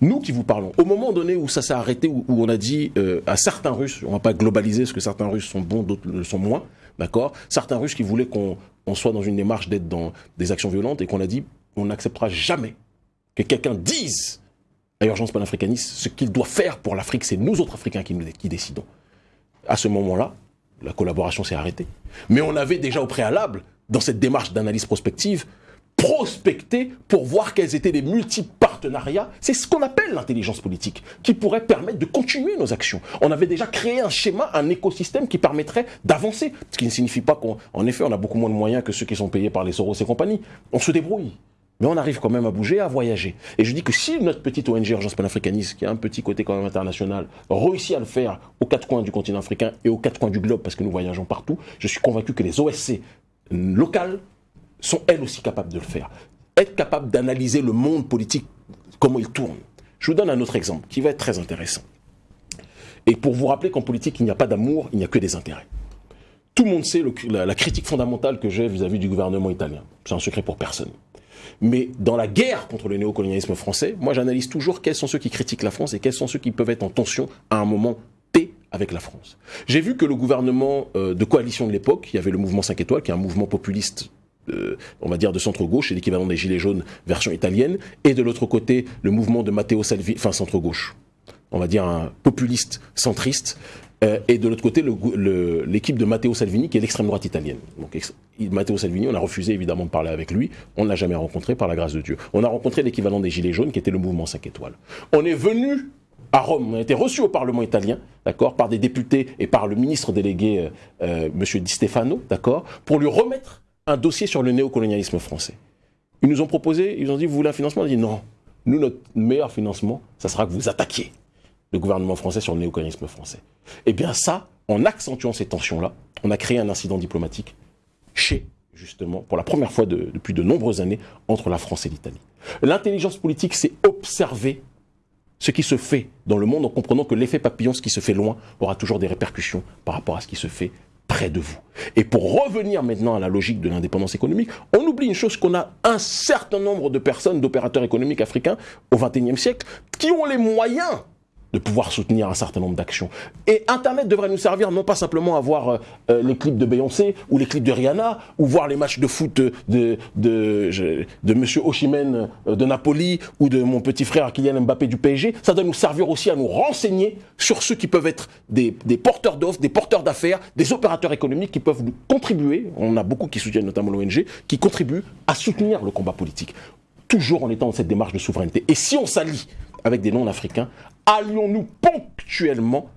Nous qui vous parlons, au moment donné où ça s'est arrêté, où, on a dit euh, à certains Russes, on va pas globaliser parce que certains Russes sont bons, d'autres le sont moins, d'accord? Certains Russes qui voulaient qu'on soit dans une démarche d'être dans des actions violentes et qu'on a dit on n'acceptera jamais que quelqu'un dise à Urgence panafricaniste ce qu'il doit faire pour l'Afrique, c'est nous autres Africains qui, qui décidons. À ce moment-là, la collaboration s'est arrêtée. Mais on avait déjà au préalable, dans cette démarche d'analyse prospective, prospecté pour voir quels étaient les multiples partenariats. C'est ce qu'on appelle l'intelligence politique, qui pourrait permettre de continuer nos actions. On avait déjà créé un schéma, un écosystème qui permettrait d'avancer. Ce qui ne signifie pas qu'en effet, on a beaucoup moins de moyens que ceux qui sont payés par les Soros et compagnie. On se débrouille. Mais on arrive quand même à bouger, à voyager. Et je dis que si notre petite ONG Urgence Panafricaniste, qui a un petit côté quand même international, réussit à le faire aux quatre coins du continent africain et aux quatre coins du globe, parce que nous voyageons partout, je suis convaincu que les OSC locales sont elles aussi capables de le faire. Être capable d'analyser le monde politique, comment il tourne. Je vous donne un autre exemple qui va être très intéressant. Et pour vous rappeler qu'en politique, il n'y a pas d'amour, il n'y a que des intérêts. Tout le monde sait la, la critique fondamentale que j'ai vis-à-vis du gouvernement italien. C'est un secret pour personne. Mais dans la guerre contre le néocolonialisme français, moi j'analyse toujours quels sont ceux qui critiquent la France et quels sont ceux qui peuvent être en tension à un moment T avec la France. J'ai vu que le gouvernement euh, de coalition de l'époque, il y avait le mouvement 5 étoiles, qui est un mouvement populiste euh, on va dire de centre-gauche, c'est l'équivalent des Gilets jaunes version italienne, et de l'autre côté, le mouvement de Matteo Salvini, enfin centre-gauche, on va dire un populiste centriste, Euh, et de l'autre côté, l'équipe de Matteo Salvini, qui est l'extrême droite italienne. Donc, Matteo Salvini, on a refusé évidemment de parler avec lui. On ne l'a jamais rencontré, par la grâce de Dieu. On a rencontré l'équivalent des Gilets jaunes, qui était le mouvement 5 étoiles. On est venu à Rome. On a été reçu au Parlement italien, d'accord, par des députés et par le ministre délégué, euh, euh Monsieur Di Stefano, d'accord, pour lui remettre un dossier sur le néocolonialisme français. Ils nous ont proposé, ils ont dit, vous voulez un financement? On a dit non. Nous, notre meilleur financement, ça sera que vous attaquiez le gouvernement français sur le néocolonialisme français. Eh bien ça, en accentuant ces tensions-là, on a créé un incident diplomatique chez, justement, pour la première fois depuis de nombreuses années, entre la France et l'Italie. L'intelligence politique, c'est observer ce qui se fait dans le monde en comprenant que l'effet papillon, ce qui se fait loin, aura toujours des répercussions par rapport à ce qui se fait près de vous. Et pour revenir maintenant à la logique de l'indépendance économique, on oublie une chose qu'on a un certain nombre de personnes, d'opérateurs économiques africains au XXIe siècle, qui ont les moyens de pouvoir soutenir un certain nombre d'actions. Et Internet devrait nous servir non pas simplement à voir euh, euh, les clips de Beyoncé ou les clips de Rihanna ou voir les matchs de foot de, de, de, de Monsieur euh, de Napoli ou de mon petit frère Kylian Mbappé du PSG. Ça doit nous servir aussi à nous renseigner sur ceux qui peuvent être des, des porteurs d'offres, des porteurs d'affaires, des opérateurs économiques qui peuvent nous contribuer, on a beaucoup qui soutiennent notamment l'ONG, qui contribuent à soutenir le combat politique. Toujours en étant dans cette démarche de souveraineté. Et si on s'allie avec des non-africains, allions-nous ponctuellement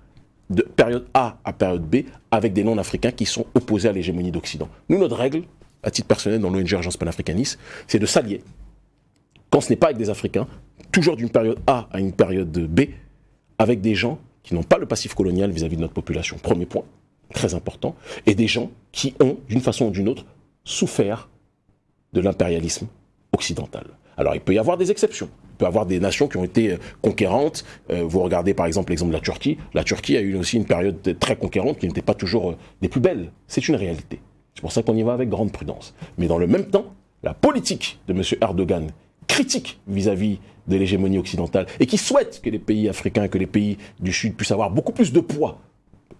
de période A à période B avec des non-africains qui sont opposés à l'hégémonie d'Occident? Nous, notre règle, à titre personnel dans l'ONG Urgence panafricaniste, c'est de s'allier, quand ce n'est pas avec des Africains, toujours d'une période A à une période B, avec des gens qui n'ont pas le passif colonial vis-à-vis -vis de notre population. Premier point, très important, et des gens qui ont, d'une façon ou d'une autre, souffert de l'impérialisme occidental. Alors il peut y avoir des exceptions avoir des nations qui ont été euh, conquérantes. Euh, vous regardez par exemple l'exemple de la Turquie. La Turquie a eu aussi une période très conquérante qui n'était pas toujours euh, des plus belles. C'est une réalité. C'est pour ça qu'on y va avec grande prudence. Mais dans le même temps, la politique de M. Erdogan, critique vis-à-vis de l'hégémonie occidentale, et qui souhaite que les pays africains, que les pays du Sud puissent avoir beaucoup plus de poids,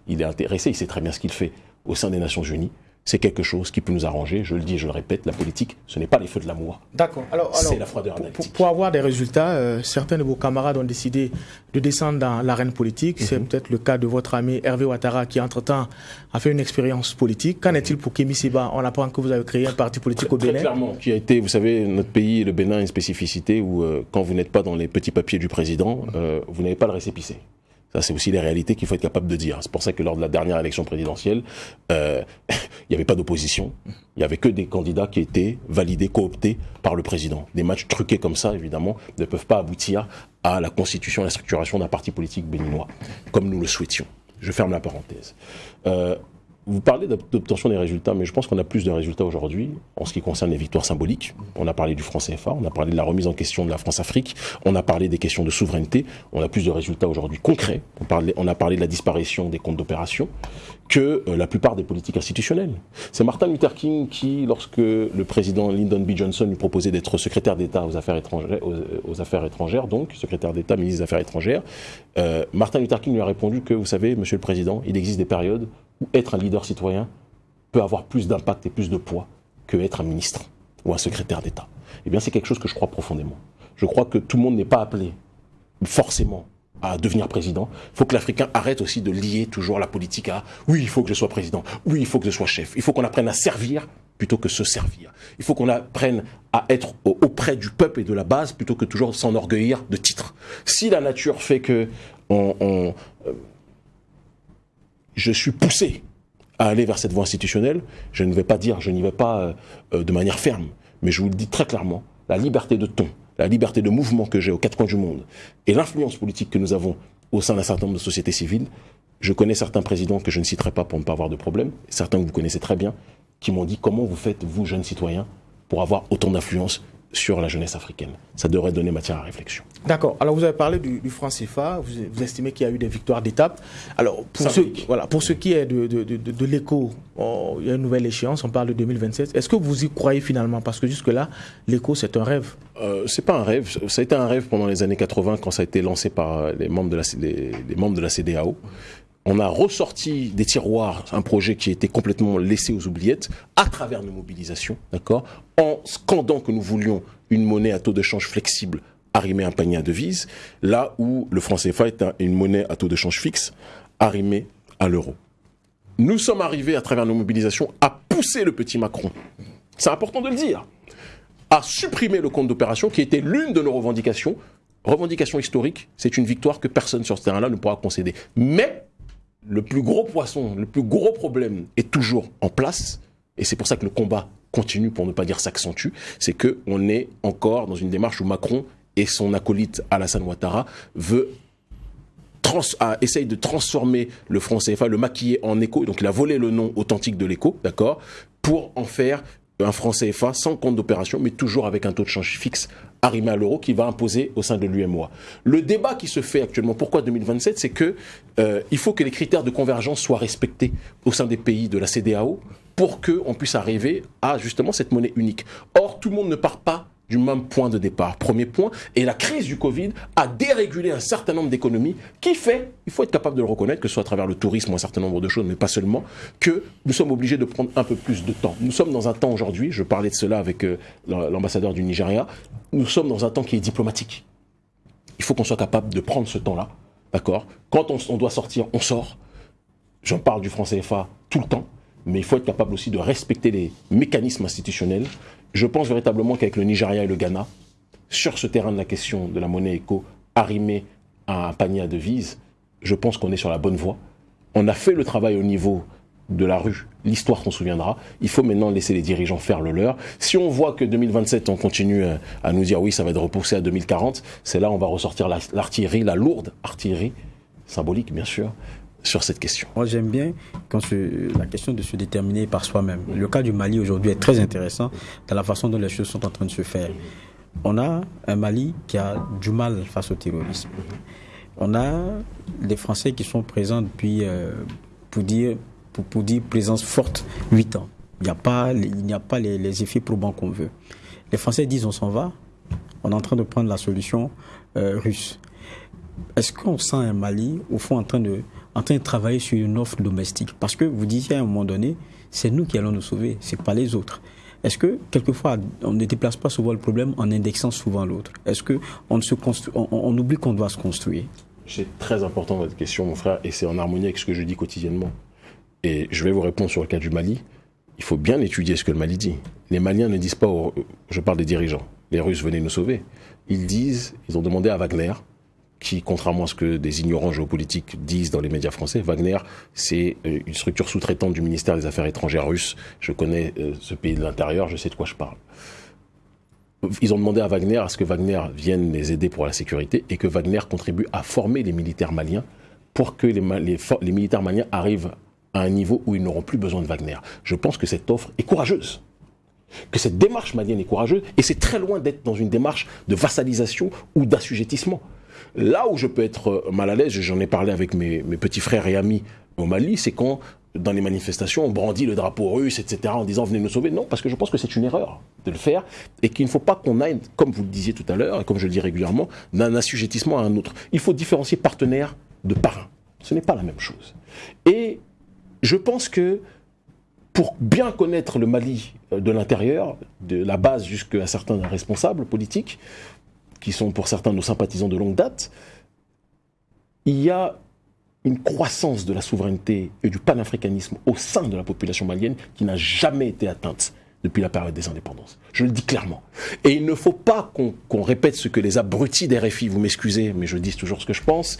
il est intéressé, il sait très bien ce qu'il fait au sein des Nations Unies c'est quelque chose qui peut nous arranger. Je le dis et je le répète, la politique, ce n'est pas les feux de l'amour.
D'accord. Alors, c'est la froideur analytique. Pour, avoir des résultats, euh, certains de vos camarades ont décidé de descendre dans l'arène politique. C'est mhm. peut-être le cas de votre ami Hervé Ouattara qui, entre-temps, a fait une expérience politique. Qu'en est-il pour Kémy Seba? On apprend que vous avez créé un parti politique au Bénin.
Très clairement, qui a été, vous savez, notre pays, le Bénin, une spécificité où, euh, quand vous n'êtes pas dans les petits papiers du président, euh, vous n'avez pas le récépissé. Ça, c'est aussi les réalités qu'il faut être capable de dire. C'est pour ça que lors de la dernière élection présidentielle, euh, il n'y avait pas d'opposition. Il n'y avait que des candidats qui étaient validés, cooptés par le président. Des matchs truqués comme ça, évidemment, ne peuvent pas aboutir à la constitution et la structuration d'un parti politique béninois, comme nous le souhaitions. Je ferme la parenthèse. Euh, vous parlez d'obtention des résultats, mais je pense qu'on a plus de résultats aujourd'hui en ce qui concerne les victoires symboliques. On a parlé du franc CFA, on a parlé de la remise en question de la France-Afrique, on a parlé des questions de souveraineté, on a plus de résultats aujourd'hui concrets. On, on, a parlé de la disparition des comptes d'opération que euh, la plupart des politiques institutionnelles. C'est Martin Luther King qui, lorsque le président Lyndon B. Johnson lui proposait d'être secrétaire d'État aux affaires étrangères, étrangères, donc secrétaire d'État, ministre des Affaires étrangères, euh, Martin Luther King lui a répondu que, vous savez, Monsieur le Président, il existe des périodes être un leader citoyen peut avoir plus d'impact et plus de poids que être un ministre ou un secrétaire d'État. Eh bien, c'est quelque chose que je crois profondément. Je crois que tout le monde n'est pas appelé forcément à devenir président. Il faut que l'Africain arrête aussi de lier toujours la politique à oui, il faut que je sois président, oui, il faut que je sois chef. Il faut qu'on apprenne à servir plutôt que se servir. Il faut qu'on apprenne à être auprès du peuple et de la base plutôt que toujours s'enorgueillir de titres. Si la nature fait que euh, je suis poussé à aller vers cette voie institutionnelle, je ne vais pas dire, je n'y vais pas euh, euh, de manière ferme, mais je vous le dis très clairement, la liberté de ton, la liberté de mouvement que j'ai aux quatre coins du monde et l'influence politique que nous avons au sein d'un certain nombre de sociétés civiles, je connais certains présidents que je ne citerai pas pour ne pas avoir de problème, certains que vous connaissez très bien, qui m'ont dit comment vous faites, vous, jeunes citoyens, pour avoir autant d'influence sur la jeunesse africaine. Ça devrait donner matière à réflexion.
D'accord. Alors vous avez parlé du, franc CFA, vous, estimez qu'il y a eu des victoires d'étape. Alors pour ce, voilà, pour ce qui est de, de, de, l'écho, oh, il y a une nouvelle échéance, on parle de 2027. Est-ce que vous y croyez finalement? Parce que jusque-là, l'écho, c'est un rêve.
Euh, c'est pas un rêve. Ça a été un rêve pendant les années 80 quand ça a été lancé par les membres de la, les, les membres de la CDAO on a ressorti des tiroirs un projet qui était complètement laissé aux oubliettes à travers nos mobilisations, d'accord, en scandant que nous voulions une monnaie à taux de change flexible arrimée à un panier à devises, là où le franc CFA est une monnaie à taux de change fixe arrimée à l'euro. Nous sommes arrivés à travers nos mobilisations à pousser le petit Macron. C'est important de le dire. À supprimer le compte d'opération qui était l'une de nos revendications. Revendication historique, c'est une victoire que personne sur ce terrain-là ne pourra concéder. Mais le plus gros poisson, le plus gros problème est toujours en place. Et c'est pour ça que le combat continue, pour ne pas dire s'accentue. C'est qu'on est encore dans une démarche où Macron et son acolyte Alassane Ouattara veut essaye de transformer le franc CFA, le maquiller en écho. Donc il a volé le nom authentique de l'écho, d'accord, pour en faire un franc CFA sans compte d'opération, mais toujours avec un taux de change fixe arrimé à l'euro qui va imposer au sein de l'UMOA. Le débat qui se fait actuellement, pourquoi 2027, c'est que euh, il faut que les critères de convergence soient respectés au sein des pays de la CDAO pour qu'on puisse arriver à justement cette monnaie unique. Or, tout le monde ne part pas du même point de départ. Premier point, et la crise du Covid a dérégulé un certain nombre d'économies qui fait, il faut être capable de le reconnaître, que ce soit à travers le tourisme ou un certain nombre de choses, mais pas seulement, que nous sommes obligés de prendre un peu plus de temps. Nous sommes dans un temps aujourd'hui, je parlais de cela avec euh, l'ambassadeur du Nigeria, nous sommes dans un temps qui est diplomatique. Il faut qu'on soit capable de prendre ce temps-là, d'accord? Quand on, on doit sortir, on sort. J'en parle du franc CFA tout le temps, mais il faut être capable aussi de respecter les mécanismes institutionnels je pense véritablement qu'avec le Nigeria et le Ghana, sur ce terrain de la question de la monnaie éco, arrimée à un panier à devises, je pense qu'on est sur la bonne voie. On a fait le travail au niveau de la rue, l'histoire s'en souviendra. Il faut maintenant laisser les dirigeants faire le leur. Si on voit que 2027, on continue à nous dire oui, ça va être repoussé à 2040, c'est là on va ressortir l'artillerie, la lourde artillerie, symbolique bien sûr, sur cette question
Moi, j'aime bien quand la question de se déterminer par soi-même. Le cas du Mali aujourd'hui est très intéressant dans la façon dont les choses sont en train de se faire. On a un Mali qui a du mal face au terrorisme. On a des Français qui sont présents depuis, euh, pour, dire, pour, dire présence forte, 8 ans. Il n'y a pas, il n'y a pas les, effets probants qu'on veut. Les Français disent on s'en va, on est en train de prendre la solution euh, russe. Est-ce qu'on sent un Mali, au fond, en train de en train de travailler sur une offre domestique. Parce que vous disiez à un moment donné, c'est nous qui allons nous sauver, c'est pas les autres. Est-ce que quelquefois on ne déplace pas souvent le problème en indexant souvent l'autre? Est-ce que on, oublie qu'on doit se construire?
C'est très important votre question, mon frère, et c'est en harmonie avec ce que je dis quotidiennement. Et je vais vous répondre sur le cas du Mali. Il faut bien étudier ce que le Mali dit. Les Maliens ne disent pas, je parle des dirigeants, les Russes venaient nous sauver. Ils disent, ils ont demandé à Wagner qui, contrairement à ce que des ignorants géopolitiques disent dans les médias français, Wagner, c'est euh, une structure sous-traitante du ministère des Affaires étrangères russe. Je connais euh, ce pays de l'intérieur, je sais de quoi je parle. Ils ont demandé à Wagner à ce que Wagner vienne les aider pour la sécurité et que Wagner contribue à former les militaires maliens pour que les, les militaires maliens arrivent à un niveau où ils n'auront plus besoin de Wagner. Je pense que cette offre est courageuse que cette démarche malienne est courageuse et c'est très loin d'être dans une démarche de vassalisation ou d'assujettissement. Là où je peux être euh, mal à l'aise, j'en ai parlé avec mes, petits frères et amis au Mali, c'est quand dans les manifestations, on brandit le drapeau russe, etc., en disant venez nous sauver. Non, parce que je pense que c'est une erreur de le faire et qu'il ne faut pas qu'on aille, comme vous le disiez tout à l'heure, et comme je le dis régulièrement, d'un assujettissement à un autre. Il faut différencier partenaire de parrain. Ce n'est pas la même chose. Et je pense que pour bien connaître le Mali euh, de l'intérieur, de la base jusqu'à certains responsables politiques, qui sont pour certains nos sympathisants de longue date, il y a une croissance de la souveraineté et du panafricanisme au sein de la population malienne qui n'a jamais été atteinte depuis la période des indépendances. Je le dis clairement. Et il ne faut pas qu'on répète ce que les abrutis des RFI, vous m'excusez, mais je dis toujours ce que je pense,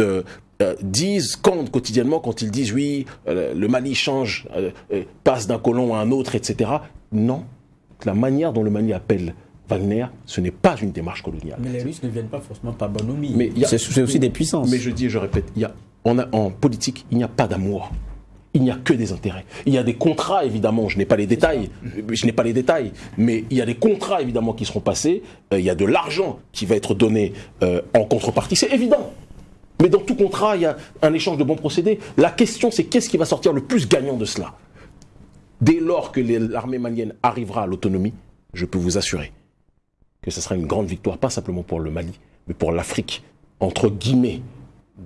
euh, euh, disent quand, quotidiennement quand ils disent oui, euh, le Mali change, passe d'un colon à un autre, etc. Non, la manière dont le Mali appelle Wagner, ce n'est pas une démarche coloniale.
Mais les Russes ne viennent pas forcément par bonhomie. C'est aussi des puissances.
Mais je dis et je répète, il y a, on a, en politique, il n'y a pas d'amour. Il n'y a que des intérêts. Il y a des contrats, évidemment, je n'ai pas les détails, je n'ai pas les détails, mais il y a des contrats, évidemment, qui seront passés, euh, il y a de l'argent qui va être donné euh, en contrepartie, c'est évident. Mais dans tout contrat, il y a un échange de bons procédés. La question, c'est qu'est-ce qui va sortir le plus gagnant de cela? Dès lors que l'armée malienne arrivera à l'autonomie, je peux vous assurer que ce sera une grande victoire, pas simplement pour le Mali, mais pour l'Afrique, entre guillemets,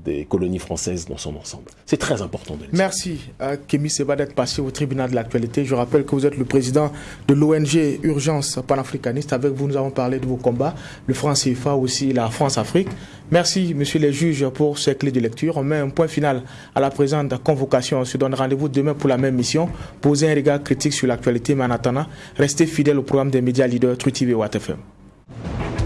des colonies françaises dans son ensemble. C'est très important de.
Merci, euh, Kémy Seba, d'être passé au tribunal de l'actualité. Je rappelle que vous êtes le président de l'ONG Urgence panafricaniste. Avec vous, nous avons parlé de vos combats, le franc CFA aussi, la France-Afrique. Merci, monsieur les juges, pour ces clés de lecture. On met un point final à la présente convocation. On se donne rendez-vous demain pour la même mission. Posez un regard critique sur l'actualité, mais en attendant, restez fidèles au programme des médias leaders True TV et WATFM. Thank you.